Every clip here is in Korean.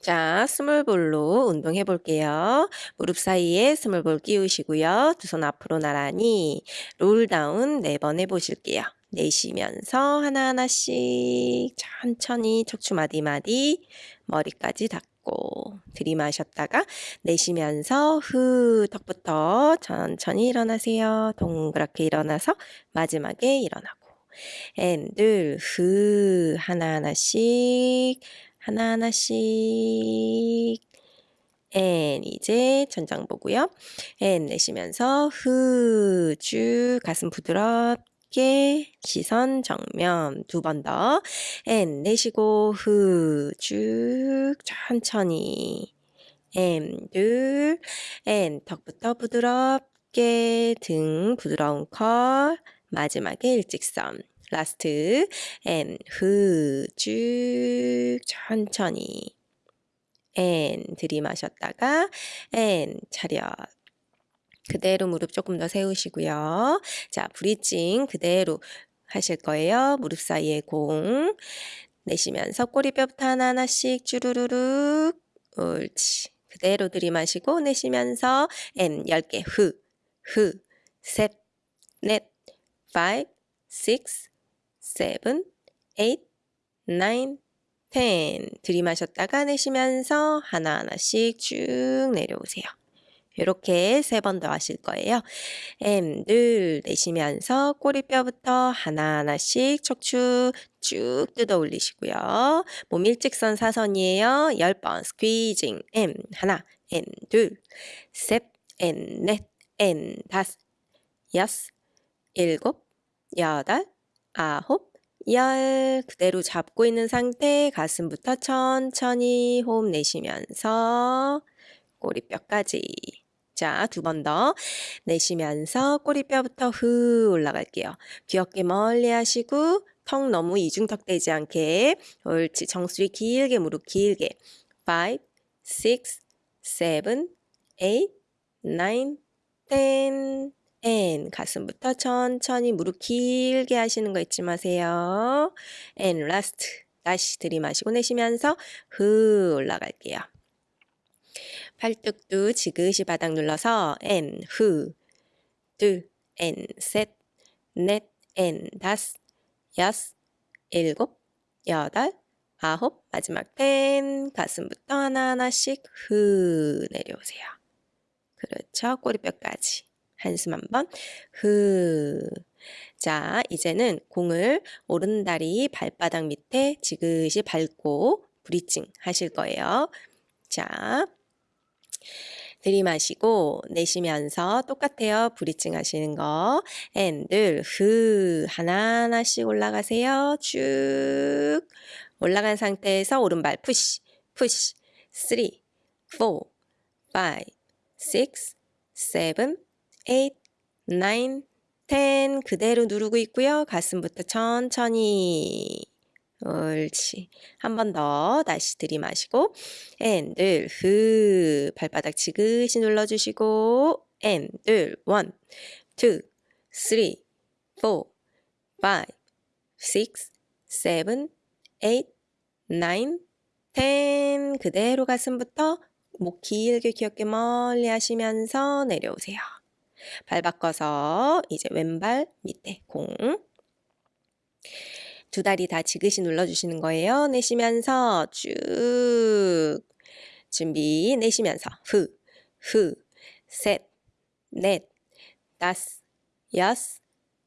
자, small ball로 운동해 볼게요. 무릎 사이에 small ball 끼우시고요. 두 손 앞으로 나란히 roll down 네 번 해보실게요. 내쉬면서 하나하나씩 천천히 척추 마디마디 머리까지 닿고 들이마셨다가 내쉬면서 후 턱부터 천천히 일어나세요. 동그랗게 일어나서 마지막에 일어나고 and 둘 후 하나하나씩 하나하나씩. and 이제 천장 보고요. and 내쉬면서 후 쭉 가슴 부드럽게 시선 정면 두 번 더. and 내쉬고 후 쭉 천천히. 앤 둘, 앤 턱부터 부드럽게 등 부드러운 curl 마지막에 일직선. last. and 후 쭉 천천히 앤 들이마셨다가 앤 차렷 그대로 무릎 조금 더 세우시고요. 자, bridging 그대로 하실 거예요. 무릎 사이에 공 내쉬면서 꼬리뼈부터 하나하나씩 쭈루루룩 옳지. 그대로 들이마시고 내쉬면서 앤 10개 후, 후, 셋, 넷, 5, 6, seven, eight, nine, ten. 들이마셨다가 내쉬면서 하나하나씩 쭉 내려오세요. 이렇게 세 번 더 하실 거예요. M, 늘 내쉬면서 꼬리뼈부터 하나하나씩 척추 쭉 뜯어 올리시고요. 몸 일직선 사선이에요. 10번 스퀴징 M 하나, N 둘, 셋, N 넷, N 다섯, 여섯, 일곱, 여덟, 아홉, 열 그대로 잡고 있는 상태 가슴부터 천천히 호흡 내쉬면서 꼬리뼈까지 자, 두 번 더 내쉬면서 꼬리뼈부터 후 올라갈게요. 귀엽게 멀리 하시고 턱 너무 이중턱 되지 않게 옳지. 정수리 길게 무릎 길게 5, 6, 7, 8, 9, 10 and 가슴부터 천천히 무릎 길게 하시는 거 잊지 마세요. and last 다시 들이마시고 내쉬면서 후 올라갈게요. 팔뚝도 지그시 바닥 눌러서 and 후둘 and 셋 넷 and 다섯 여섯 일곱 여덟 아홉 마지막 텐 가슴부터 하나하나씩 후 내려오세요. 그렇죠. 꼬리뼈까지. 한숨 한번 후. 자, 이제는 공을 오른다리 발바닥 밑에 지그시 밟고 브리칭 하실 거예요. 자, 들이마시고 내쉬면서 똑같아요. 브리칭 하시는 거. and 둘 후 하나하나씩 올라가세요. 쭉 올라간 상태에서 오른발 push push 3 4 5 6 7 8, 9, 10 그대로 누르고 있고요. 가슴부터 천천히 옳지. 한 번 더 다시 들이마시고 and 둘 후 발바닥 지그시 눌러주시고 and 둘 one, two, three, four, five, six, seven, eight, nine, ten 그대로 가슴부터 목 길게 귀 어깨 멀리 하시면서 내려오세요. 발 바꿔서 이제 왼발 밑에 공. 두 다리 다 지그시 눌러주시는 거예요. 내쉬면서 쭉. 준비. 내쉬면서 후, 후, 셋, 넷, 다섯, 여섯,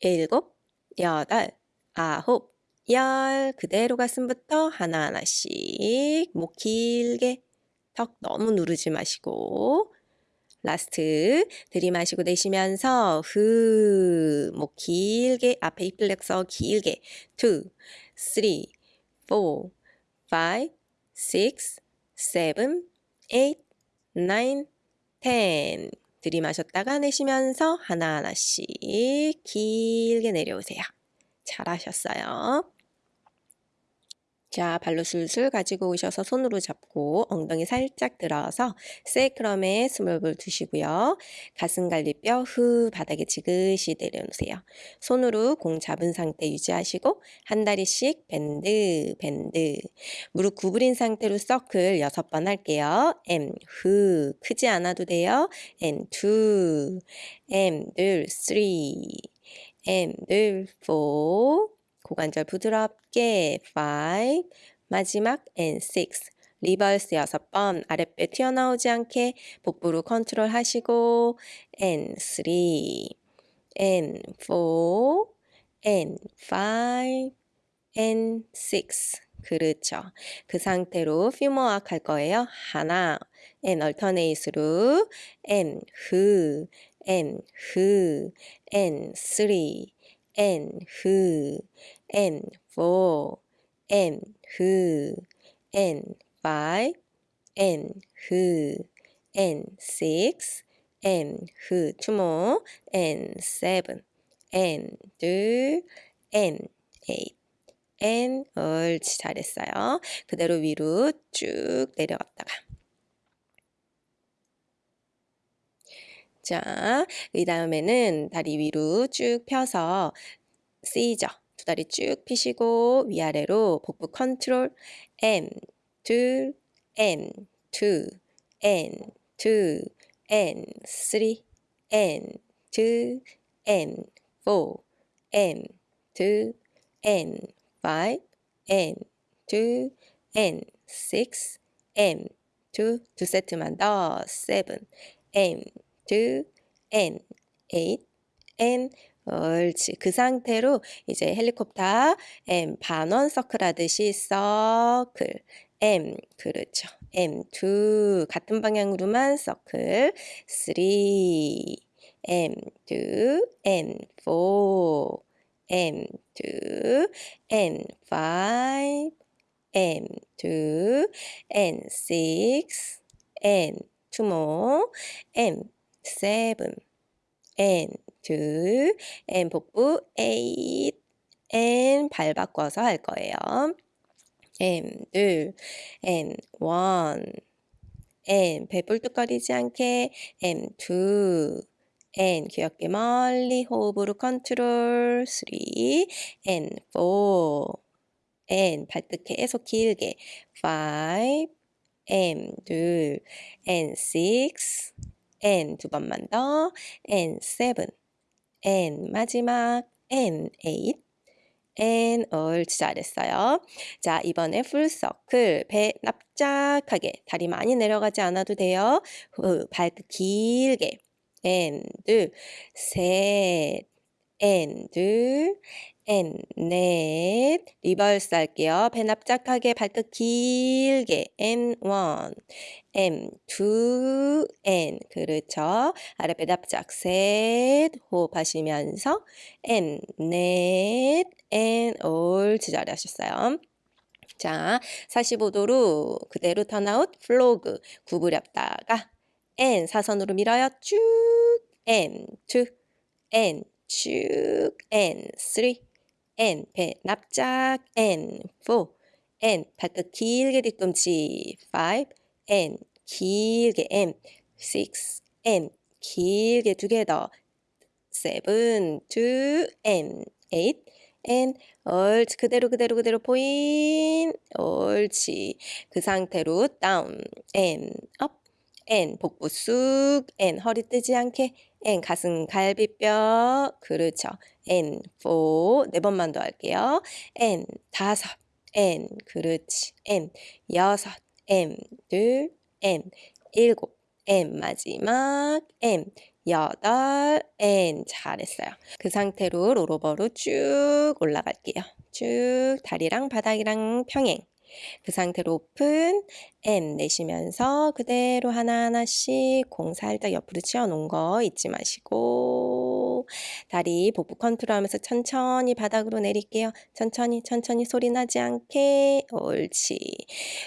일곱, 여덟, 아홉, 열. 그대로 가슴부터 하나하나씩 목 길게 턱 너무 누르지 마시고 last 들이마시고 내쉬면서 후, 목 길게 앞에 hip flexor 길게 2, 3, 4, 5, 6, 7, 8, 9, 10 들이마셨다가 내쉬면서 하나하나씩 길게 내려오세요. 잘하셨어요. 자, 발로 술술 가지고 오셔서 손으로 잡고 엉덩이 살짝 들어서 세이크럼에 스물을 두시고요. 가슴갈비뼈 후 바닥에 지그시 내려놓으세요. 손으로 공 잡은 상태 유지하시고 한 다리씩 밴드 밴드 무릎 구부린 상태로 서클 여섯 번 할게요. M 후 크지 않아도 돼요. and two and 둘 three and 둘 four 고관절 부드럽게 5 마지막 and 6 reverse 6번. 아랫배 튀어나오지 않게 복부로 컨트롤 하시고. and 3 and 4 and 5 and 6 그렇죠. 그 상태로 퓨머악 할 거예요. 하나 and alternate로 and 후 and 후 and 3 and 후 and four, and who, and five, and who, and six, and who, two more, and seven, and 둘, and eight. and 옳지 잘했어요. 그대로 위로 쭉 내려갔다가 자, 이 다음에는 다리 위로 쭉 펴서 C죠. 두 다리 쭉 펴시고 위아래로 복부 컨트롤 M 둘 M two N two N three N two N four N two N five N two N six M two 두 세트만 더 seven M two N eight N 옳지. 그 상태로 이제 헬리콥터 M 반원 서클 하듯이 서클. M 그렇죠. M 2 같은 방향으로만 서클. 3 M 2 M 4 M 2 M 5 M 2 M 6 M 2 more M 7 M 2 and 복부 8 and 발 바꿔서 할 거예요. and 2 and 1 and 배불뚝거리지 않게 and 2 and 귀엽게 멀리 호흡으로 컨트롤 3 and 4 and 발끝 계속 길게 5 and 2 and 6 and 두 번만 더 and 7 and 마지막 and eight and 잘했어요. 자 이번에 full circle 배 납작하게 다리 많이 내려가지 않아도 돼요. 후, 발끝 길게 and 셋 and and 넷. reverse 할게요. 배 납작하게 발끝 길게. and one and two and 그렇죠. 아랫배 납작 셋. 호흡하시면서 and 넷. and 옳지 잘하셨어요. 자, 45도로 그대로 turn out. frog 구부렸다가 and 사선으로 밀어요. 쭉. and and 쭉 and three and 배 납작 and four and 발끝 길게 뒤꿈치 five and 길게 and six and 길게 두 개 더 seven two and eight and 옳지 그대로 그대로 그대로 포인 옳지 그 상태로 down and up and 복부 쑥 and 허리 뜨지 않게 and 가슴 갈비뼈 그렇죠. And four 네 번만 더 할게요. And 다섯. And 그렇지. And 여섯. And 둘. And 일곱. And 마지막. And 여덟. And 잘했어요. 그 상태로 롤오버로 쭉 올라갈게요. 쭉 다리랑 바닥이랑 평행 그 상태로 오픈 N 내쉬면서 그대로 하나하나씩 공 살짝 옆으로 치워놓은 거 잊지 마시고 다리 복부 컨트롤하면서 천천히 바닥으로 내릴게요. 천천히 천천히 소리 나지 않게 옳지.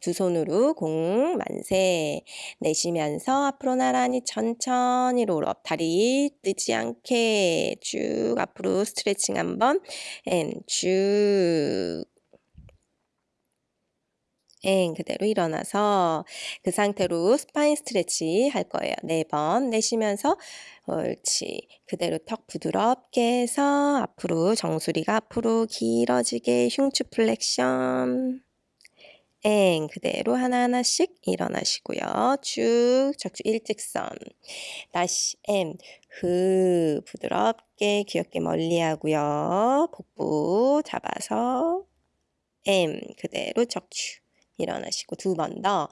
두 손으로 공 만세 내쉬면서 앞으로 나란히 천천히 roll up 다리 뜨지 않게 쭉 앞으로 스트레칭 한번 and 쭉 and 그대로 일어나서 그 상태로 spine stretch 할 거예요. 네 번 내쉬면서 옳지. 그대로 턱 부드럽게 해서 앞으로 정수리가 앞으로 길어지게 흉추 flexion. and 그대로 하나하나씩 일어나시고요. 쭉 척추 일직선. 다시 엠, 흐 부드럽게 귀 어깨 멀리 하고요. 복부 잡아서 엠 그대로 척추 일어나시고 두 번 더.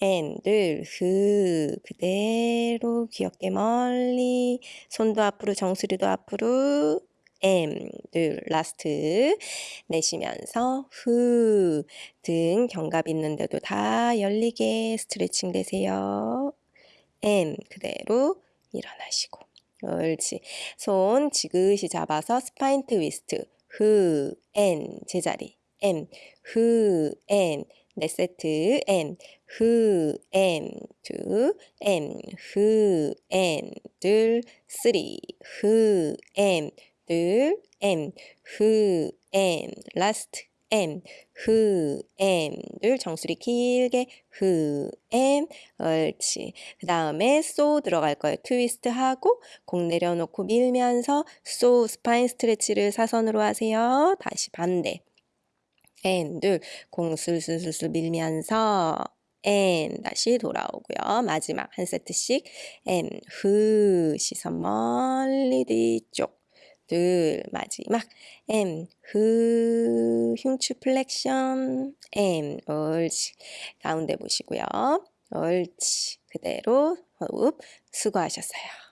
and 둘 흐 그대로 귀 어깨 멀리 손도 앞으로 정수리도 앞으로 and, 둘, last 내쉬면서 후, 등 견갑 있는데도 다 열리게 스트레칭 되세요. 엠, 그대로 일어나시고 옳지. 손 지그시 잡아서 spine twist 후, and, 제자리 and, 후, 엔, 네 세트. 엔, 후, 엔, 투, 엔, 후, 엔, 둘, 쓰리, 후, 엔, 둘, M, 후, M, 라스트, M, 후, M, 둘, 정수리 길게, 후, and, 옳지. 그 다음에 saw 들어갈 거예요. 트위스트 하고, 공 내려놓고 밀면서, saw, spine stretch를 사선으로 하세요. 다시 반대. and, 둘, 공 술 술술술 밀면서, and, 다시 돌아오고요. 마지막 한 세트씩, and, 후, 시선 멀리 뒤쪽. 둘, 마지막 and, 후, 흉추 flexion and, 옳지. 가운데 보시고요. 옳지. 그대로 호흡 수고하셨어요.